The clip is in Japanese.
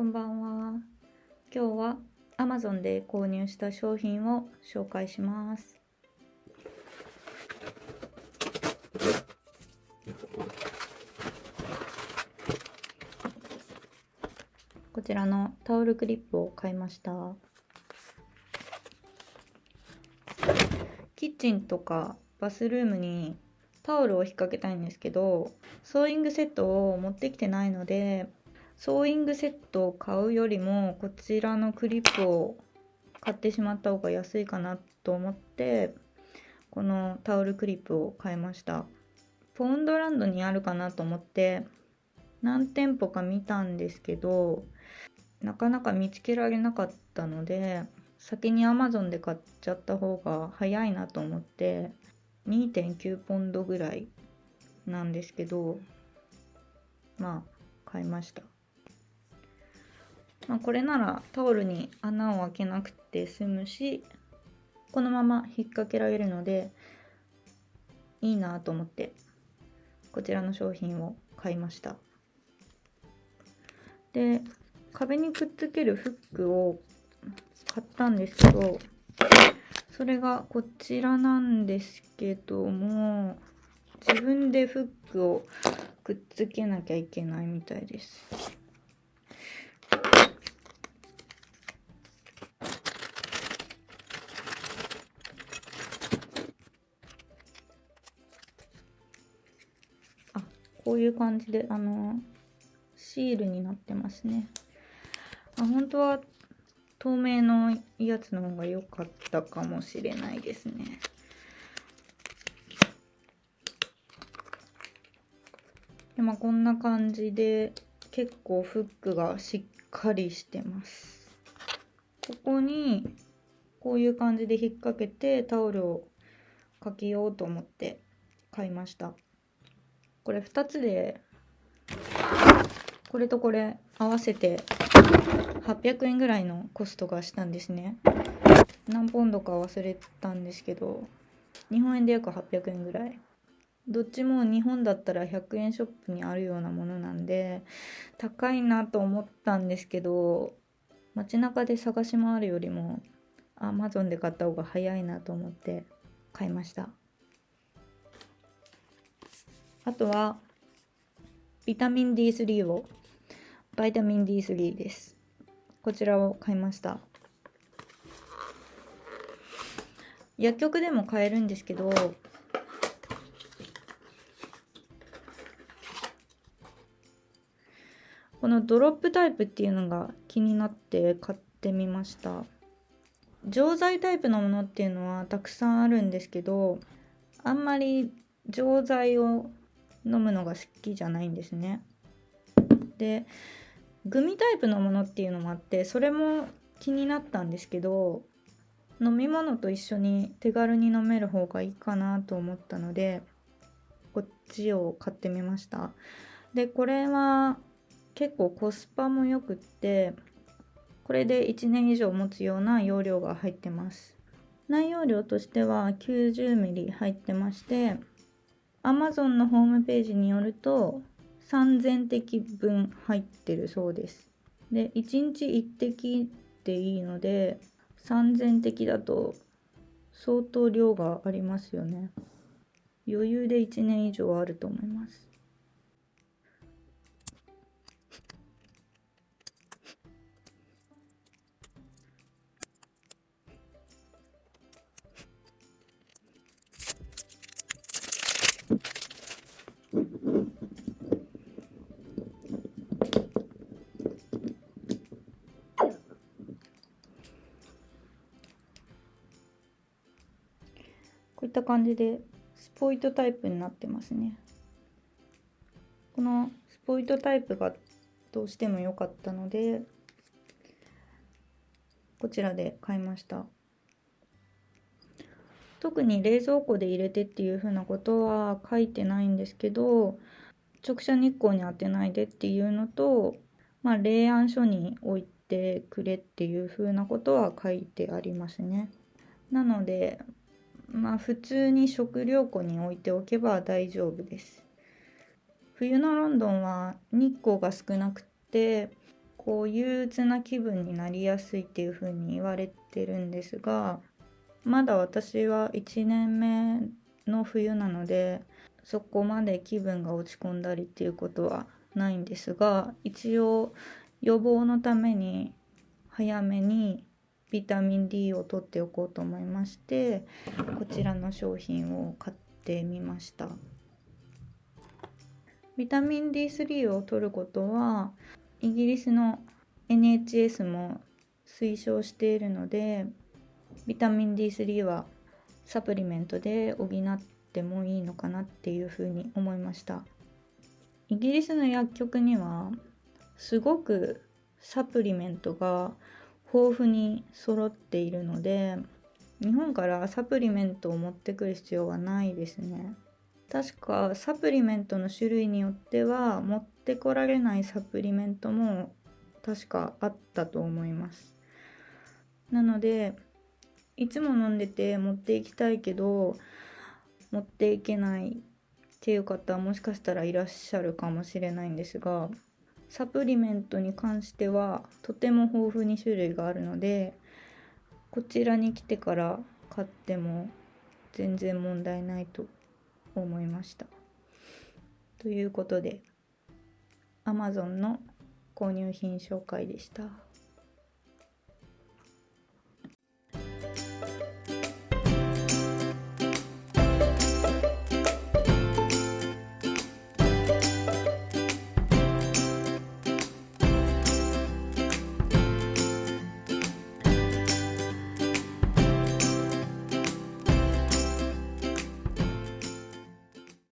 こんばんは。今日は Amazon で購入した商品を紹介します。こちらのタオルクリップを買いました。キッチンとかバスルームにタオルを引っ掛けたいんですけど、ソーイングセットを持ってきてないので、ソーイングセットを買うよりもこちらのクリップを買ってしまった方が安いかなと思ってこのタオルクリップを買いました。ポンドランドにあるかなと思って何店舗か見たんですけどなかなか見つけられなかったので先に Amazon で買っちゃった方が早いなと思って2.9ポンドぐらいなんですけどまあ買いました。まあ、これならタオルに穴を開けなくて済むしこのまま引っ掛けられるのでいいなと思ってこちらの商品を買いました。で壁にくっつけるフックを買ったんですけどそれがこちらなんですけども自分でフックをくっつけなきゃいけないみたいです。こういう感じで、あの、シールになってますね。あ、本当は透明のやつの方が良かったかもしれないですね。で、まあこんな感じで結構フックがしっかりしてます。ここにこういう感じで引っ掛けてタオルをかけようと思って買いました。これ2つでこれとこれ合わせて800円ぐらいのコストがしたんですね。何ポンドか忘れたんですけど日本円で約800円ぐらい。どっちも日本だったら100円ショップにあるようなものなんで高いなと思ったんですけど街中で探し回るよりも Amazon で買った方が早いなと思って買いました。あとは、ビタミン D3 を、バイタミン D3 です。こちらを買いました。薬局でも買えるんですけど、このドロップタイプっていうのが気になって買ってみました。錠剤タイプのものっていうのはたくさんあるんですけど、あんまり錠剤を飲むのが好きじゃないんですね。でグミタイプのものっていうのもあってそれも気になったんですけど飲み物と一緒に手軽に飲める方がいいかなと思ったのでこっちを買ってみました。でこれは結構コスパもよくってこれで1年以上持つような容量が入ってます。内容量としては 90ml 入ってまして Amazon のホームページによると3000滴分入ってるそうです。で、1日1滴でいいので3000滴だと相当量がありますよね。余裕で1年以上あると思います。こういった感じでスポイトタイプになってますね。このスポイトタイプがどうしても良かったので、こちらで買いました。特に冷蔵庫で入れてっていう風なことは書いてないんですけど、直射日光に当てないでっていうのと、まあ、冷暗所に置いてくれっていう風なことは書いてありますね。なので、まあ普通に食料庫に置いておけば大丈夫です。冬のロンドンは日光が少なくてこう憂鬱な気分になりやすいっていう風に言われてるんですがまだ私は1年目の冬なのでそこまで気分が落ち込んだりっていうことはないんですが一応予防のために早めにビタミン D を取っておこうと思いましてこちらの商品を買ってみました。ビタミン D3 を取ることはイギリスの NHS も推奨しているのでビタミン D3 はサプリメントで補ってもいいのかなっていうふうに思いました。イギリスの薬局にはすごくサプリメントが豊富に揃っているので日本からサプリメントを持ってくる必要はないですね。確かサプリメントの種類によっては持ってこられないサプリメントも確かあったと思います。なのでいつも飲んでて持っていきたいけど持っていけないっていう方もしかしたらいらっしゃるかもしれないんですがサプリメントに関してはとても豊富に種類があるのでこちらに来てから買っても全然問題ないと思いました。ということで Amazon の購入品紹介でした。